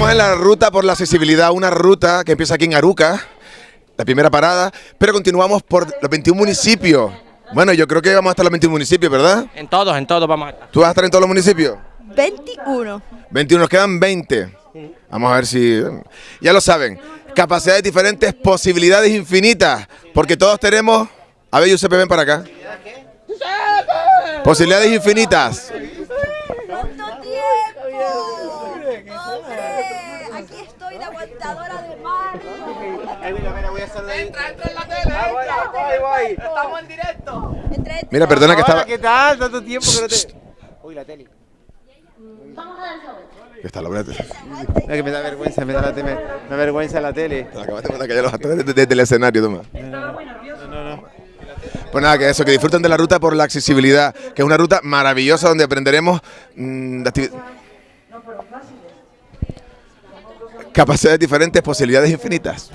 Estamos en la ruta por la accesibilidad, una ruta que empieza aquí en Aruca, la primera parada, pero continuamos por los 21 municipios. Bueno, yo creo que vamos a estar en los 21 municipios, ¿verdad? En todos, en todos vamos a estar. ¿Tú vas a estar en todos los municipios? 21. 21, nos quedan 20. Vamos a ver si... Ya lo saben, capacidades diferentes, posibilidades infinitas, porque todos tenemos... A ver, Giuseppe, ven para acá. Posibilidades infinitas. Aquí estoy de aguantadora de mar. Estamos en directo. Entre Mira, perdona que estaba... ¿qué tal? Tanto tiempo que no te... Uy, la tele. que está la verdad. Es que me da vergüenza, me da, la tele, me da vergüenza la tele. Te acabaste de callar los actores desde, desde el escenario, toma. Pues nada, que eso, que disfruten de la ruta por la accesibilidad, que es una ruta maravillosa donde aprenderemos mm, de activi- capacidades diferentes, posibilidades infinitas.